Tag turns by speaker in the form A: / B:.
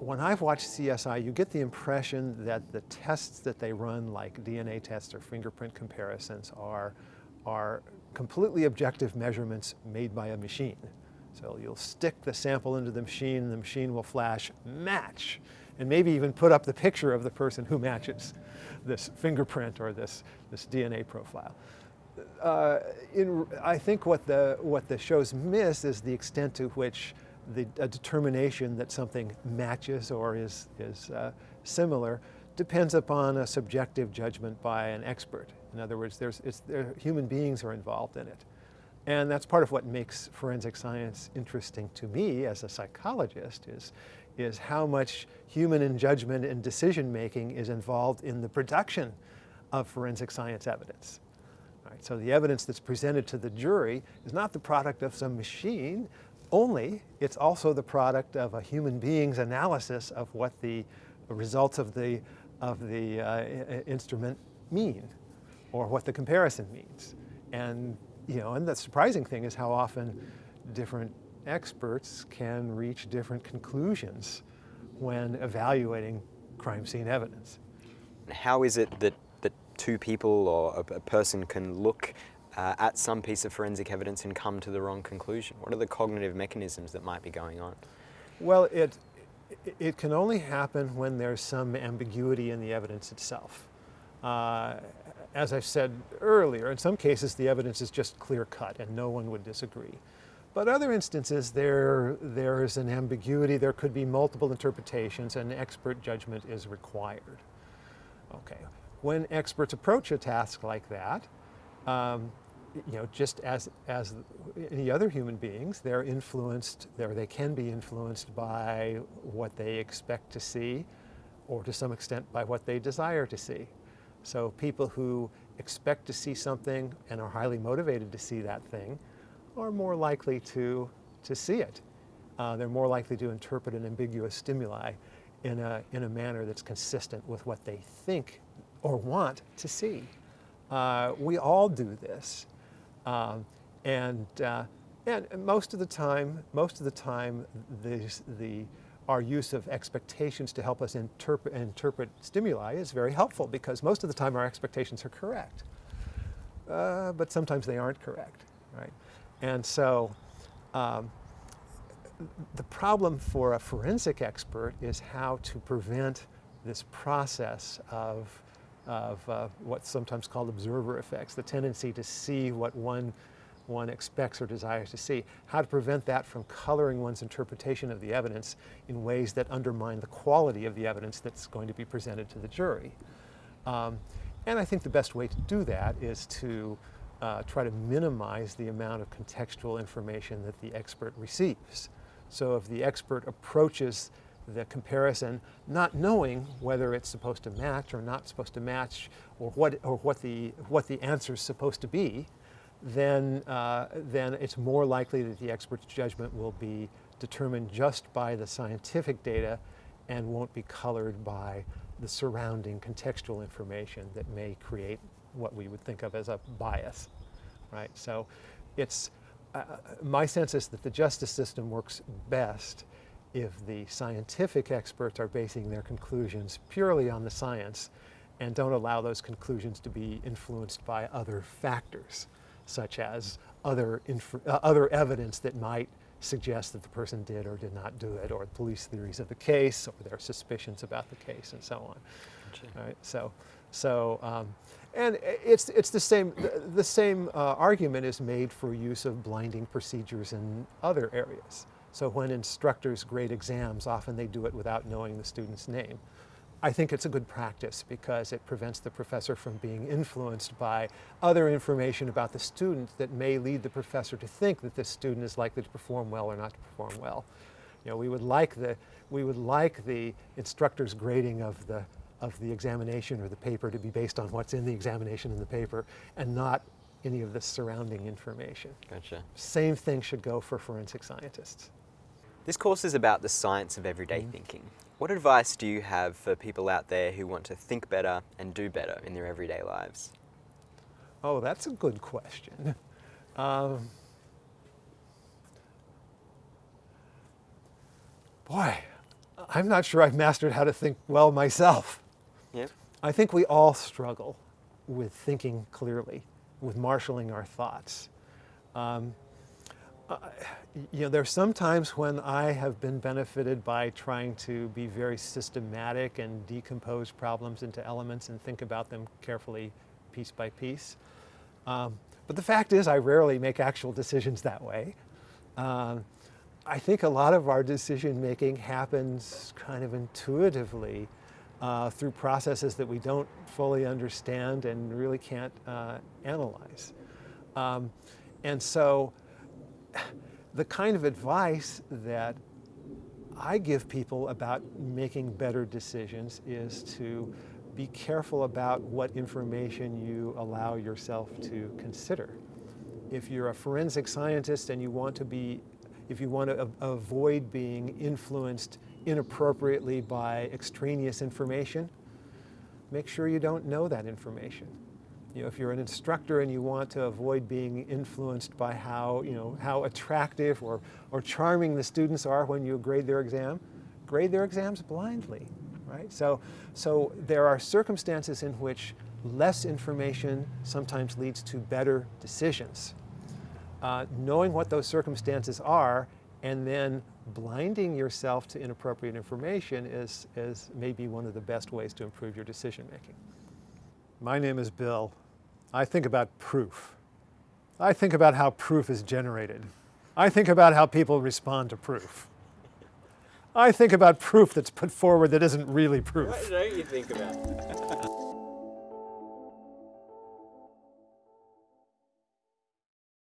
A: when I've watched CSI, you get the impression that the tests that they run, like DNA tests or fingerprint comparisons, are, are completely objective measurements made by a machine. So you'll stick the sample into the machine and the machine will flash match and maybe even put up the picture of the person who matches this fingerprint or this, this DNA profile. Uh, in, I think what the, what the shows miss is the extent to which the determination that something matches or is, is uh, similar depends upon a subjective judgment by an expert. In other words, there's, there, human beings are involved in it. And that's part of what makes forensic science interesting to me as a psychologist is, is how much human judgment and decision making is involved in the production of forensic science evidence. Right, so the evidence that's presented to the jury is not the product of some machine only, it's also the product of a human being's analysis of what the results of the, of the uh, instrument mean or what the comparison means. And, you know, and the surprising thing is how often different experts can reach different conclusions when evaluating crime scene evidence.
B: How is it that, that two people or a, a person can look uh, at some piece of forensic evidence and come to the wrong conclusion? What are the cognitive mechanisms that might be going on?
A: Well, it, it can only happen when there's some ambiguity in the evidence itself. Uh, as I said earlier, in some cases the evidence is just clear cut and no one would disagree. But other instances there, there is an ambiguity, there could be multiple interpretations and expert judgment is required. Okay, when experts approach a task like that, um, you know, just as, as any other human beings, they're influenced, or they can be influenced by what they expect to see, or to some extent by what they desire to see. So people who expect to see something and are highly motivated to see that thing are more likely to, to see it. Uh, they're more likely to interpret an ambiguous stimuli in a, in a manner that's consistent with what they think or want to see. Uh, we all do this. Um, and, uh, and most of the time, most of the time, the, the, our use of expectations to help us interpret, interpret stimuli is very helpful because most of the time our expectations are correct. Uh, but sometimes they aren't correct, right? And so um, the problem for a forensic expert is how to prevent this process of of uh, what's sometimes called observer effects, the tendency to see what one, one expects or desires to see. How to prevent that from coloring one's interpretation of the evidence in ways that undermine the quality of the evidence that's going to be presented to the jury. Um, and I think the best way to do that is to uh, try to minimize the amount of contextual information that the expert receives. So if the expert approaches the comparison, not knowing whether it's supposed to match or not supposed to match, or what, or what, the, what the answer is supposed to be, then, uh, then it's more likely that the expert's judgment will be determined just by the scientific data and won't be colored by the surrounding contextual information that may create what we would think of as a bias, right? So it's, uh, my sense is that the justice system works best if the scientific experts are basing their conclusions purely on the science and don't allow those conclusions to be influenced by other factors, such as other, uh, other evidence that might suggest that the person did or did not do it, or police theories of the case, or their suspicions about the case, and so on. Gotcha. Right? So, so um, and it's, it's the same, the, the same uh, argument is made for use of blinding procedures in other areas. So when instructors grade exams, often they do it without knowing the student's name. I think it's a good practice because it prevents the professor from being influenced by other information about the student that may lead the professor to think that this student is likely to perform well or not to perform well. You know, we would like the, we would like the instructor's grading of the, of the examination or the paper to be based on what's in the examination in the paper and not any of the surrounding information.
B: Gotcha.
A: Same thing should go for forensic scientists.
B: This course is about the science of everyday mm. thinking. What advice do you have for people out there who want to think better and do better in their everyday lives?
A: Oh, that's a good question. Um, boy, I'm not sure I've mastered how to think well myself.
B: Yeah.
A: I think we all struggle with thinking clearly, with marshaling our thoughts. Um, you know, there are some times when I have been benefited by trying to be very systematic and decompose problems into elements and think about them carefully piece by piece. Um, but the fact is I rarely make actual decisions that way. Um, I think a lot of our decision making happens kind of intuitively uh, through processes that we don't fully understand and really can't uh, analyze. Um, and so the kind of advice that I give people about making better decisions is to be careful about what information you allow yourself to consider. If you're a forensic scientist and you want to be, if you want to avoid being influenced inappropriately by extraneous information, make sure you don't know that information. You know, if you're an instructor and you want to avoid being influenced by how, you know, how attractive or, or charming the students are when you grade their exam, grade their exams blindly, right? So, so there are circumstances in which less information sometimes leads to better decisions. Uh, knowing what those circumstances are and then blinding yourself to inappropriate information is, is maybe one of the best ways to improve your decision making. My name is Bill. I think about proof. I think about how proof is generated. I think about how people respond to proof. I think about proof that's put forward that isn't really proof.
B: What don't you think about?